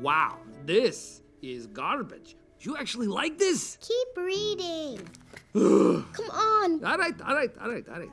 Wow, this is garbage. You actually like this? Keep reading. Come on. All right, all right, all right, all right.